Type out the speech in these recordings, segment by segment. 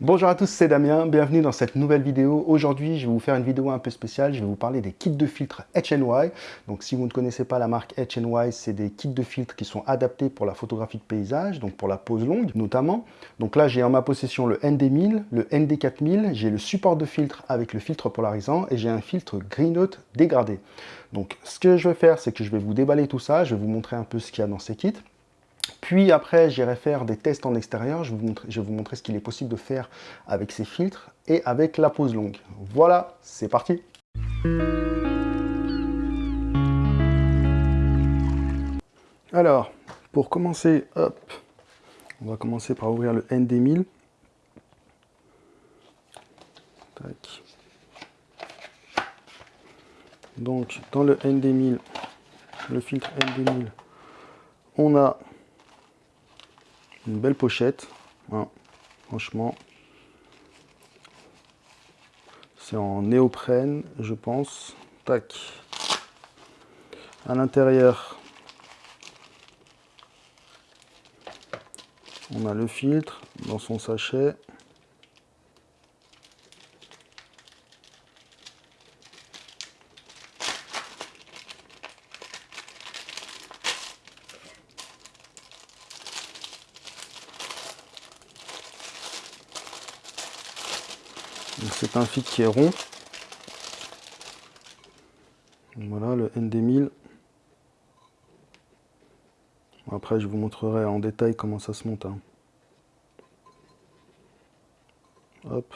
Bonjour à tous, c'est Damien, bienvenue dans cette nouvelle vidéo. Aujourd'hui, je vais vous faire une vidéo un peu spéciale, je vais vous parler des kits de filtres HNY. Donc si vous ne connaissez pas la marque HNY, c'est des kits de filtres qui sont adaptés pour la photographie de paysage, donc pour la pose longue notamment. Donc là, j'ai en ma possession le ND1000, le ND4000, j'ai le support de filtre avec le filtre polarisant et j'ai un filtre Green Note dégradé. Donc ce que je vais faire, c'est que je vais vous déballer tout ça, je vais vous montrer un peu ce qu'il y a dans ces kits. Puis après, j'irai faire des tests en extérieur. Je vais vous montrer, je vais vous montrer ce qu'il est possible de faire avec ces filtres et avec la pose longue. Voilà, c'est parti Alors, pour commencer, hop, on va commencer par ouvrir le ND1000. Tac. Donc, dans le ND1000, le filtre ND1000, on a une belle pochette. Franchement. C'est en néoprène, je pense. Tac. À l'intérieur, on a le filtre dans son sachet. C'est un filtre qui est rond. Voilà le ND1000. Après, je vous montrerai en détail comment ça se monte. Hein. Hop.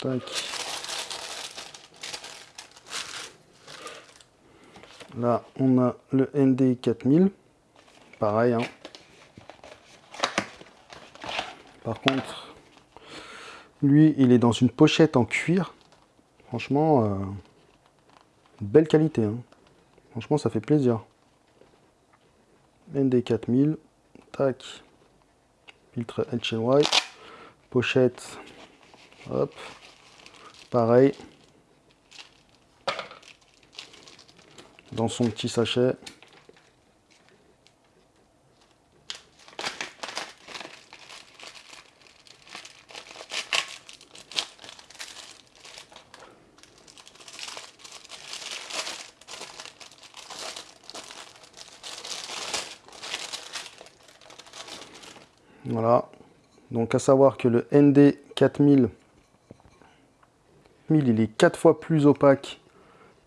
Tac. Là, on a le ND4000. Pareil, hein. Par contre, lui, il est dans une pochette en cuir. Franchement, euh, belle qualité. Hein. Franchement, ça fait plaisir. ND4000, tac, filtre HNY, pochette, hop, pareil, dans son petit sachet. Voilà. Donc à savoir que le ND 4000, il est 4 fois plus opaque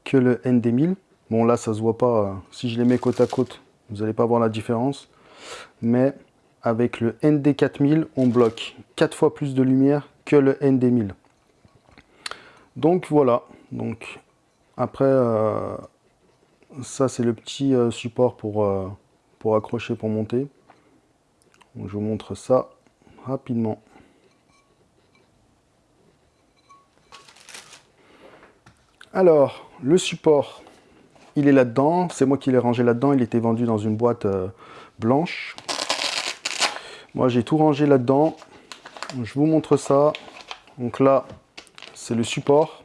que le ND 1000. Bon là ça se voit pas, euh, si je les mets côte à côte, vous n'allez pas voir la différence. Mais avec le ND 4000, on bloque 4 fois plus de lumière que le ND 1000. Donc voilà, donc après euh, ça c'est le petit euh, support pour, pour accrocher, pour monter je vous montre ça Alors, le support, il est là-dedans. C'est moi qui l'ai rangé là-dedans. Il était vendu dans une boîte euh, blanche. Moi, j'ai tout rangé là-dedans. Je vous montre ça. Donc là, c'est le support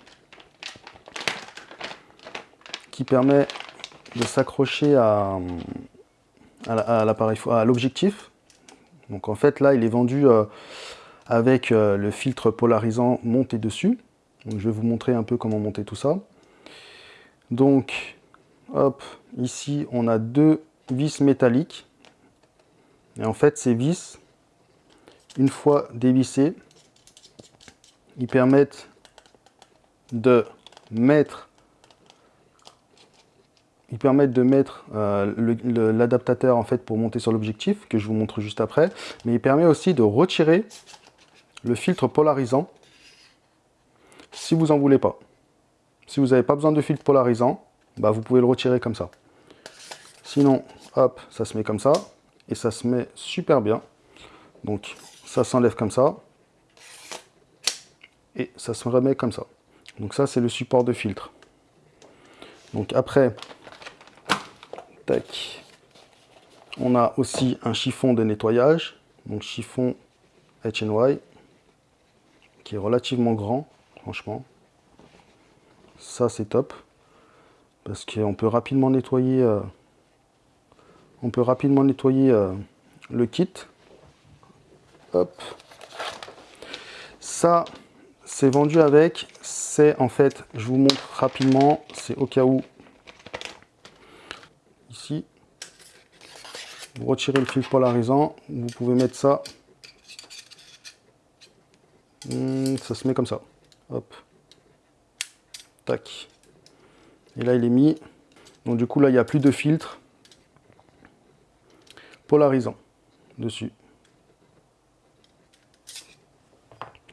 qui permet de s'accrocher à, à l'objectif. Donc en fait là il est vendu euh, avec euh, le filtre polarisant monté dessus. je vais vous montrer un peu comment monter tout ça. Donc hop, ici on a deux vis métalliques. Et en fait ces vis, une fois dévissées, ils permettent de mettre ils permettent de mettre euh, l'adaptateur en fait pour monter sur l'objectif, que je vous montre juste après, mais il permet aussi de retirer le filtre polarisant si vous en voulez pas. Si vous n'avez pas besoin de filtre polarisant, bah vous pouvez le retirer comme ça. Sinon, hop, ça se met comme ça, et ça se met super bien. Donc, ça s'enlève comme ça, et ça se remet comme ça. Donc ça, c'est le support de filtre. Donc après, on a aussi un chiffon de nettoyage, donc chiffon HNY, qui est relativement grand, franchement. Ça, c'est top, parce qu'on peut rapidement nettoyer, euh, on peut rapidement nettoyer euh, le kit. Hop. Ça, c'est vendu avec. C'est en fait, je vous montre rapidement, c'est au cas où, ici, vous retirez le fil polarisant, vous pouvez mettre ça. Hmm, ça se met comme ça. Hop. Tac. Et là, il est mis. Donc du coup, là, il n'y a plus de filtre polarisant dessus.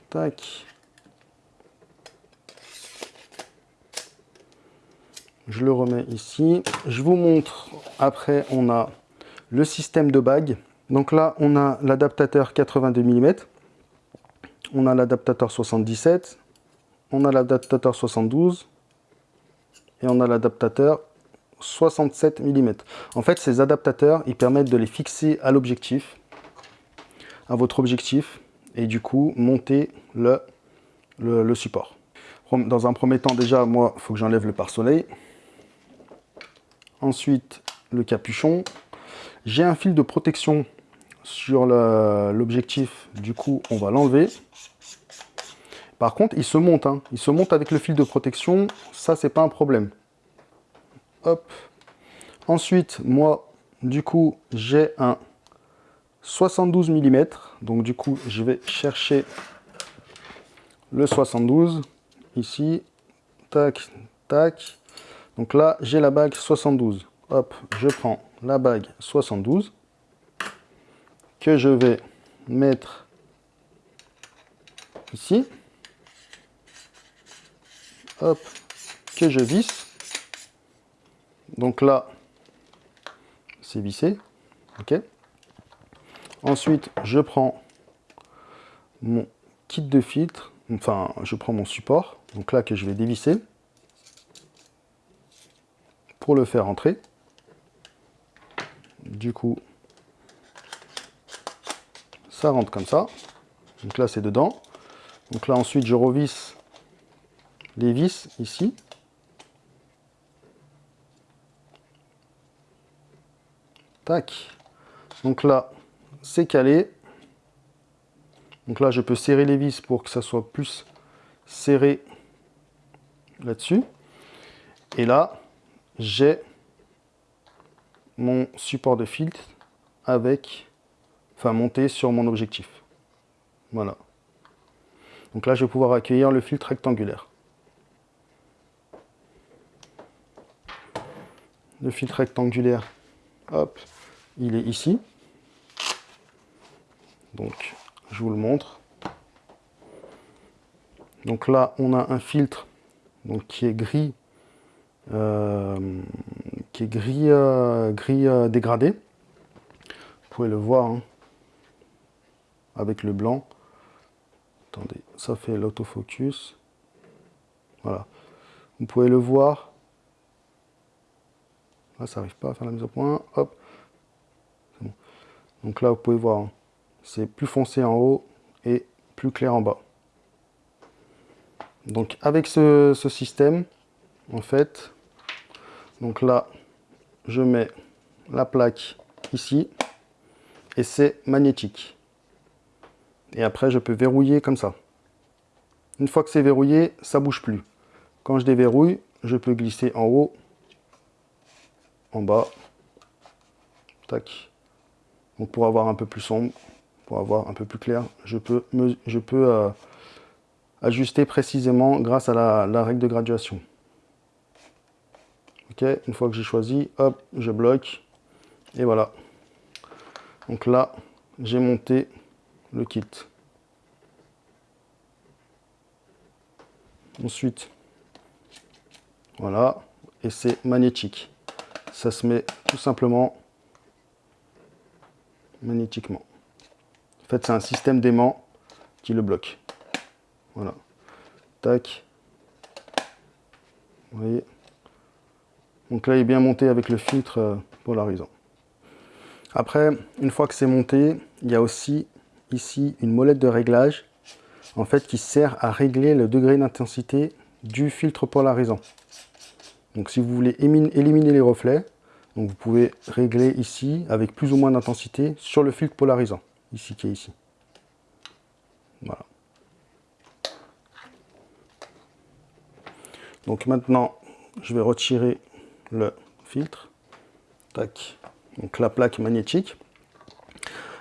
Tac. Je le remets ici. Je vous montre, après, on a le système de bague. Donc là, on a l'adaptateur 82 mm. On a l'adaptateur 77. On a l'adaptateur 72 et on a l'adaptateur 67 mm. En fait, ces adaptateurs, ils permettent de les fixer à l'objectif, à votre objectif, et du coup, monter le, le, support. Dans un premier temps, déjà, moi, il faut que j'enlève le pare-soleil. Ensuite, le capuchon. J'ai un fil de protection sur l'objectif, du coup, on va l'enlever. Par contre, il se monte, hein. il se monte avec le fil de protection, ça c'est pas un problème. Hop. Ensuite, moi, du coup, j'ai un 72 mm, donc du coup, je vais chercher le 72, ici, tac, tac. Donc là, j'ai la bague 72. Hop, je prends la bague 72, que je vais mettre ici hop, que je visse. Donc là, c'est vissé. Ok. Ensuite, je prends mon kit de filtre, enfin, je prends mon support, donc là que je vais dévisser pour le faire entrer. Du coup, ça rentre comme ça. Donc là, c'est dedans. Donc là, ensuite, je revisse les vis ici. Tac. Donc là, c'est calé. Donc là, je peux serrer les vis pour que ça soit plus serré là-dessus. Et là, j'ai mon support de filtre avec, enfin monté sur mon objectif. Voilà. Donc là, je vais pouvoir accueillir le filtre rectangulaire. le filtre rectangulaire, hop, il est ici. Donc, je vous le montre. Donc là, on a un filtre donc, qui est gris, euh, gris, euh, gris euh, dégradé. Vous pouvez le voir hein, avec le blanc. Attendez, ça fait l'autofocus. Voilà. Vous pouvez le voir Là, ça n'arrive pas à faire la mise au point. Hop. Donc là, vous pouvez voir, hein. c'est plus foncé en haut et plus clair en bas. Donc avec ce, système, en fait, donc là, je mets la plaque ici et c'est magnétique. Et après, je peux verrouiller comme ça. Une fois que c'est verrouillé, ça bouge plus. Quand je déverrouille, je peux glisser en haut en bas. Tac. Donc pour avoir un peu plus sombre, pour avoir un peu plus clair, je peux, je peux euh, ajuster précisément grâce à la, règle de graduation. Une fois que j'ai choisi, hop, je bloque. Et voilà. Donc là, j'ai monté le kit. Ensuite, voilà, et c'est magnétique ça se met tout simplement magnétiquement. En fait, c'est un système d'aimant qui le bloque. Voilà. Tac. Vous voyez? Donc là, il est bien monté avec le filtre euh, polarisant. Après, une fois que c'est monté, il y a aussi ici une molette de réglage en fait qui sert à régler le degré d'intensité du filtre polarisant. Donc si vous voulez éliminer les reflets, vous pouvez régler ici avec plus ou moins d'intensité sur le filtre polarisant, ici qui est ici. Voilà. Donc maintenant, je vais retirer le filtre. Tac. Donc la plaque magnétique.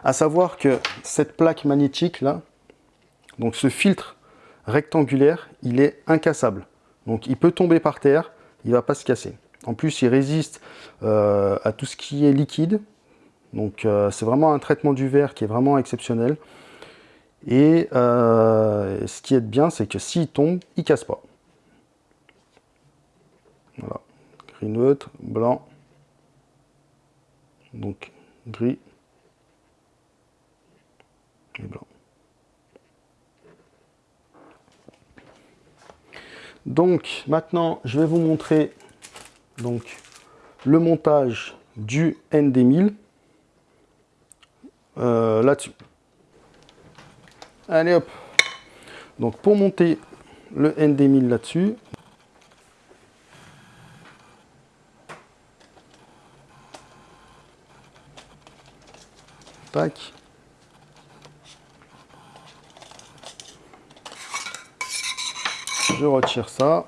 À savoir que cette plaque magnétique là, donc ce filtre rectangulaire, il est incassable. Donc il peut tomber par terre, il ne va pas se casser. En plus, il résiste euh, à tout ce qui est liquide. Donc euh, c'est vraiment un traitement du verre qui est vraiment exceptionnel. Et euh, ce qui est bien, c'est que s'il tombe, il ne casse pas. Voilà. Gris neutre, blanc. Donc gris et blanc. Donc maintenant, je vais vous montrer donc, le montage du ND1000 euh, là-dessus. Allez hop Donc pour monter le ND1000 là-dessus, je retire ça.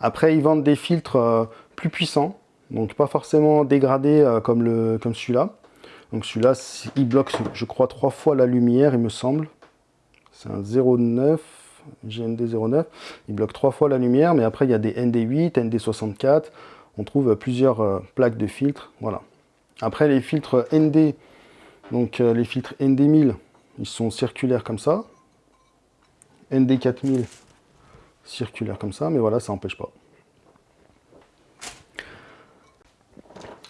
Après, ils vendent des filtres euh, plus puissants, donc pas forcément dégradés euh, comme, le, comme celui-là. Donc celui-là, il bloque, je crois, trois fois la lumière, il me semble. C'est un 09, GND 09. Il bloque trois fois la lumière, mais après, il y a des ND8, ND64 on trouve plusieurs euh, plaques de filtres. Voilà. Après, les filtres ND, donc euh, les filtres ND1000, ils sont circulaires comme ça. ND4000, circulaires comme ça, mais voilà, ça n'empêche pas.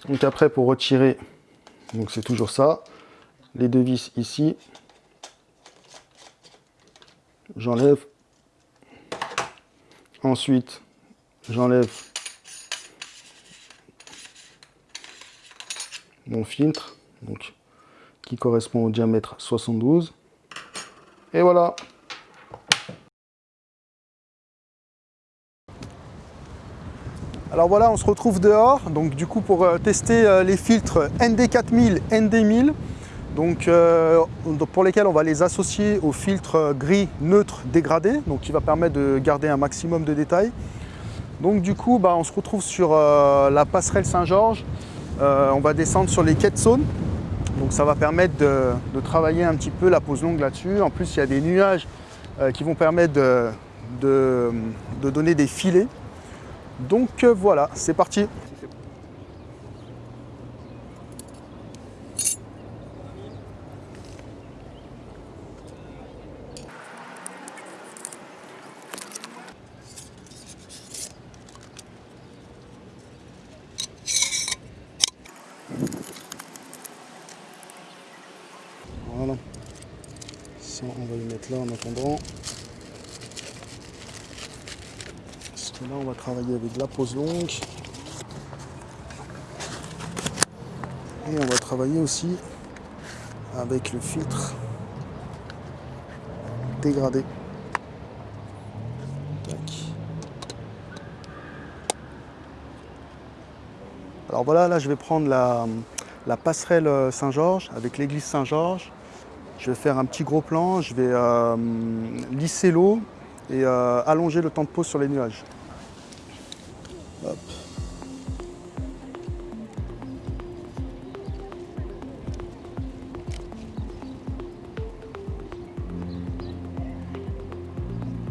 Donc après, pour retirer, donc c'est toujours ça, les deux vis ici, j'enlève. Ensuite, j'enlève mon filtre, donc, qui correspond au diamètre 72. Et voilà Alors voilà, on se retrouve dehors, donc du coup pour euh, tester euh, les filtres ND4000, ND1000, donc euh, pour lesquels on va les associer au filtre gris neutre dégradé, donc qui va permettre de garder un maximum de détails. Donc du coup, bah, on se retrouve sur la passerelle Saint-Georges. Euh, on va descendre sur les quêtes zones. Donc ça va permettre de, travailler un petit peu la pose longue là-dessus. En plus, il y a des nuages euh, qui vont permettre de, donner des filets. Donc euh, voilà, c'est parti on va le mettre là en attendant. Parce que là, on va travailler avec la pose longue. Et on va travailler aussi avec le filtre dégradé. Alors voilà, là je vais prendre la, la passerelle Saint-Georges avec l'église Saint-Georges je vais faire un petit gros plan, je vais euh, lisser l'eau et euh, allonger le temps de pause sur les nuages.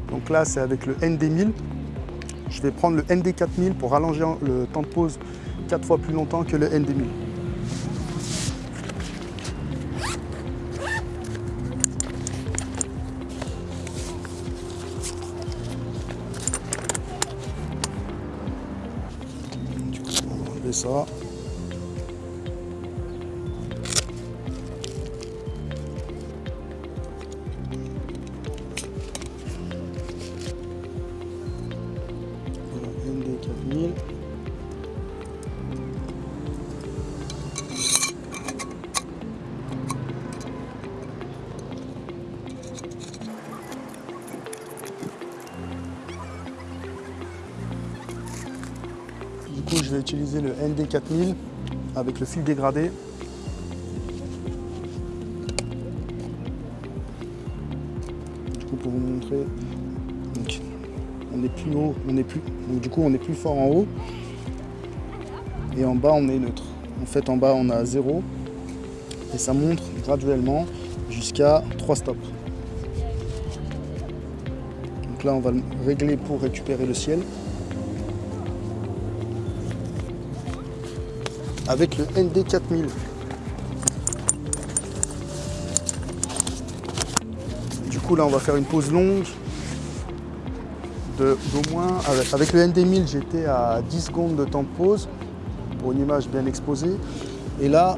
Donc là, c'est avec le ND1000. Je vais prendre le ND4000 pour allonger le temps de pause 4 fois plus longtemps que le ND1000. Ça. Utiliser le ND4000 avec le fil dégradé. Du coup, pour vous montrer, on est plus haut, on est plus, donc du coup, on est plus fort en haut. Et en bas, on est neutre. En fait, en bas, on a 0. Et ça monte graduellement jusqu'à 3 stops. Donc là, on va le régler pour récupérer le ciel. Avec le ND4000. Du coup, là, on va faire une pause longue d'au moins... Avec, le ND1000, j'étais à 10 secondes de temps de pause pour une image bien exposée. Et là,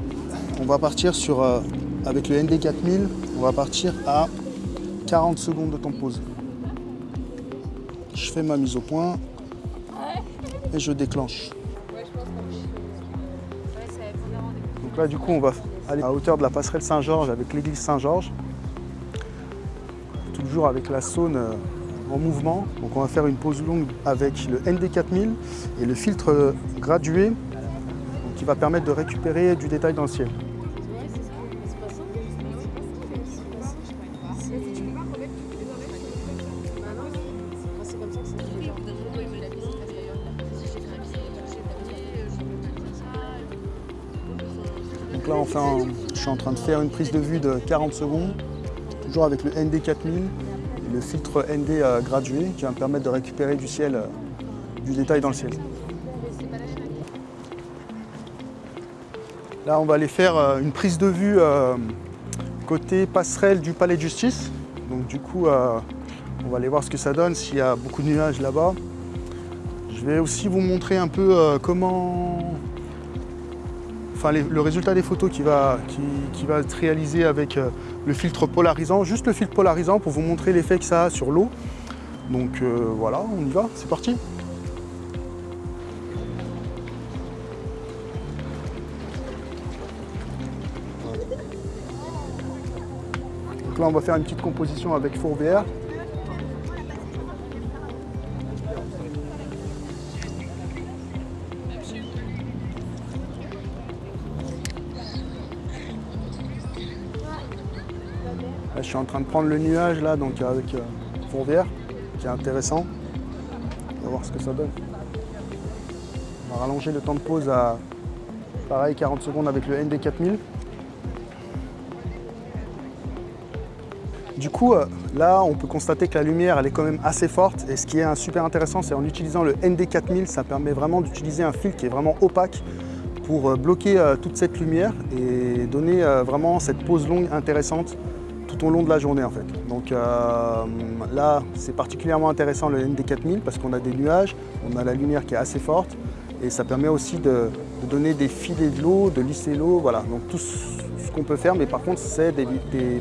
on va partir sur, euh, avec le ND4000, on va partir à 40 secondes de temps de pause. Je fais ma mise au point et je déclenche. Du coup, on va aller à hauteur de la passerelle Saint-Georges avec l'église Saint-Georges. Toujours avec la saune euh, en mouvement. Donc on va faire une pause longue avec le ND4000 et le filtre gradué qui va permettre de récupérer du détail dans le ciel. Je suis en train de faire une prise de vue de 40 secondes, toujours avec le ND4000 et le filtre ND euh, gradué qui va me permettre de récupérer du ciel, euh, du détail dans le ciel. Là, on va aller faire euh, une prise de vue côté passerelle du palais de justice. Donc du coup, on va aller voir ce que ça donne, s'il y a beaucoup de nuages là-bas. Je vais aussi vous montrer un peu comment enfin, le résultat des photos qui va, qui, va être réalisé avec euh, le filtre polarisant, juste le filtre polarisant pour vous montrer l'effet que ça a sur l'eau. Donc euh, voilà, on y va, c'est parti. Donc là on va faire une petite composition avec Je suis en train de prendre le nuage là, donc avec euh, Fourvière, qui est intéressant. On va voir ce que ça donne. On va rallonger le temps de pause à pareil 40 secondes avec le ND4000. Du coup, euh, là, on peut constater que la lumière, elle est quand même assez forte. Et ce qui est super intéressant, c'est en utilisant le ND4000, ça permet vraiment d'utiliser un fil qui est vraiment opaque pour euh, bloquer toute cette lumière et donner vraiment cette pause longue intéressante long de la journée en fait. Donc euh, là, c'est particulièrement intéressant le ND4000 parce qu'on a des nuages, on a la lumière qui est assez forte et ça permet aussi de, donner des filets de l'eau, de lisser l'eau, voilà. Donc tout ce qu'on peut faire, mais par contre, c'est des,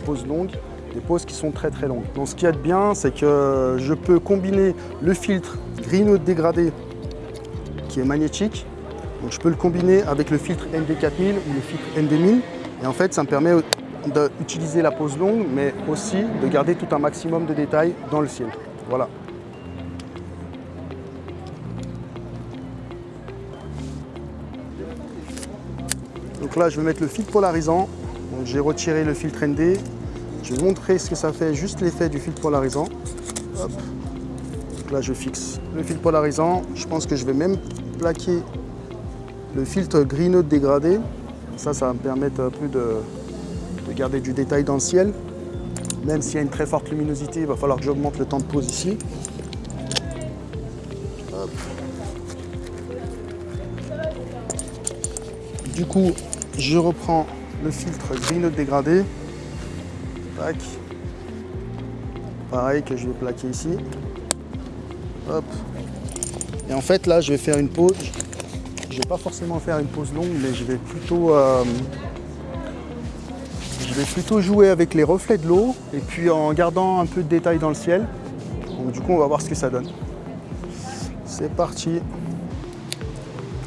pauses longues, des pauses qui sont très très longues. Donc ce qu'il y a de bien, c'est que je peux combiner le filtre Green dégradé qui est magnétique, donc je peux le combiner avec le filtre ND4000 ou le filtre ND1000 et en fait ça me permet d'utiliser la pose longue, mais aussi de garder tout un maximum de détails dans le ciel. Voilà. Donc là, je vais mettre le filtre polarisant. J'ai retiré le filtre ND. Je vais montrer ce que ça fait, juste l'effet du filtre polarisant. là, je fixe le filtre polarisant. Je pense que je vais même plaquer le filtre green dégradé. Ça, ça va me permettre un peu de, de du détail dans le ciel. Même s'il y a une très forte luminosité, il va falloir que j'augmente le temps de pause ici. Du coup, je reprends le filtre Green dégradé. Pareil que je vais plaquer ici. Et en fait, là, je vais faire une pause. Je vais pas forcément faire une pause longue, mais je vais plutôt euh, vais plutôt jouer avec les reflets de l'eau et puis en gardant un peu de détail dans le ciel. Du coup, on va voir ce que ça donne. C'est parti.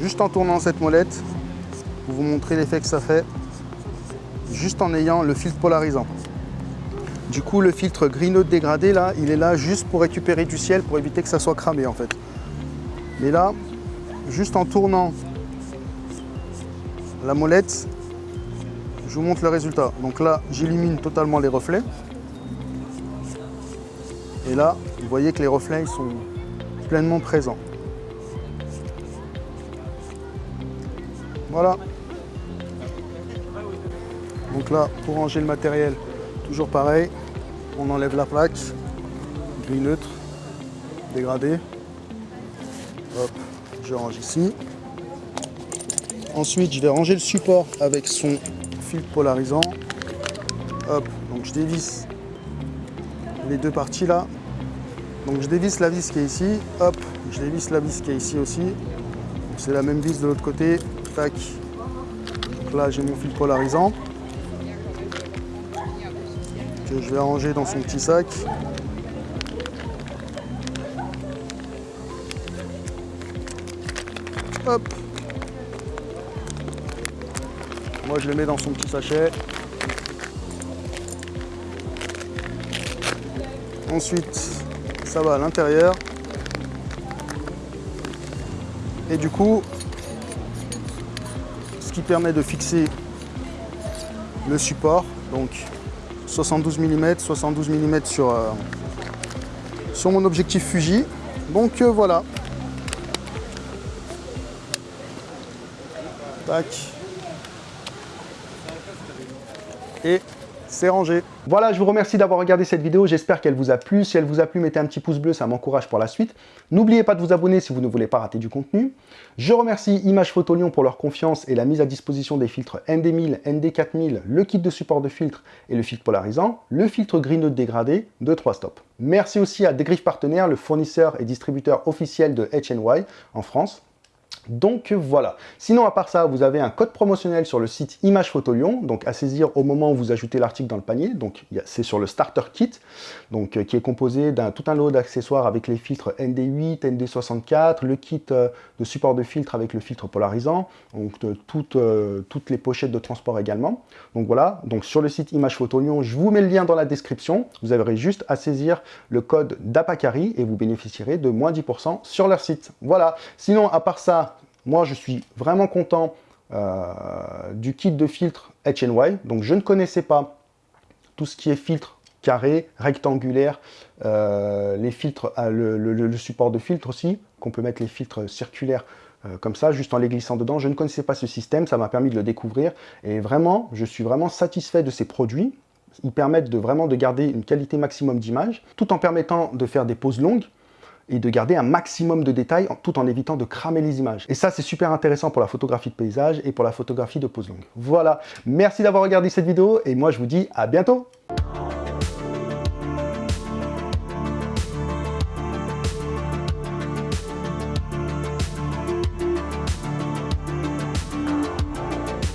Juste en tournant cette molette, pour vous montrer l'effet que ça fait, juste en ayant le filtre polarisant. Du coup, le filtre Green dégradé, là, il est là juste pour récupérer du ciel, pour éviter que ça soit cramé, en fait. Mais là, juste en tournant la molette, je vous montre le résultat. Donc là, j'élimine totalement les reflets. Et là, vous voyez que les reflets sont pleinement présents. Voilà. Donc là, pour ranger le matériel, toujours pareil, on enlève la plaque, gris neutre, dégradé. Hop, je range ici. Ensuite, je vais ranger le support avec son polarisant. Hop, donc je dévisse les deux parties là. Donc je dévisse la vis qui est ici, hop, je dévisse la vis qui est ici aussi. C'est la même vis de l'autre côté, tac. Donc là j'ai mon fil polarisant que je vais ranger dans son petit sac. Moi je le mets dans son petit sachet. Ensuite, ça va à l'intérieur. Et du coup, ce qui permet de fixer le support, donc 72 mm, 72 mm sur, euh, sur mon objectif Fuji. Donc euh, voilà. Tac. Et rangé. Voilà, je vous remercie d'avoir regardé cette vidéo, j'espère qu'elle vous a plu. Si elle vous a plu, mettez un petit pouce bleu, ça m'encourage pour la suite. N'oubliez pas de vous abonner si vous ne voulez pas rater du contenu. Je remercie Image Photo Lyon pour leur confiance et la mise à disposition des filtres ND1000, ND4000, le kit de support de filtre et le filtre polarisant, le filtre green dégradé de 3 stops. Merci aussi à Degriffe Partenaire, le fournisseur et distributeur officiel de HNY en France. Donc voilà. Sinon, à part ça, vous avez un code promotionnel sur le site Image Photo Lyon, donc à saisir au moment où vous ajoutez l'article dans le panier. Donc c'est sur le Starter Kit, donc euh, qui est composé d'un tout un lot d'accessoires avec les filtres ND8, ND64, le kit euh, de support de filtre avec le filtre polarisant, donc toutes, euh, toutes les pochettes de transport également. Donc voilà, donc sur le site Image Photo Lyon, je vous mets le lien dans la description. Vous aurez juste à saisir le code d'Apacari et vous bénéficierez de moins 10% sur leur site. Voilà. Sinon, à part ça, moi, je suis vraiment content euh, du kit de filtre HNY. Donc, je ne connaissais pas tout ce qui est filtre carré, rectangulaire, euh, les filtres, euh, le, support de filtre aussi, qu'on peut mettre les filtres circulaires comme ça, juste en les glissant dedans. Je ne connaissais pas ce système, ça m'a permis de le découvrir. Et vraiment, je suis vraiment satisfait de ces produits. Ils permettent de vraiment de garder une qualité maximum d'image, tout en permettant de faire des pauses longues et de garder un maximum de détails tout en évitant de cramer les images. Et ça, c'est super intéressant pour la photographie de paysage et pour la photographie de pose longue. Voilà, merci d'avoir regardé cette vidéo et moi je vous dis à bientôt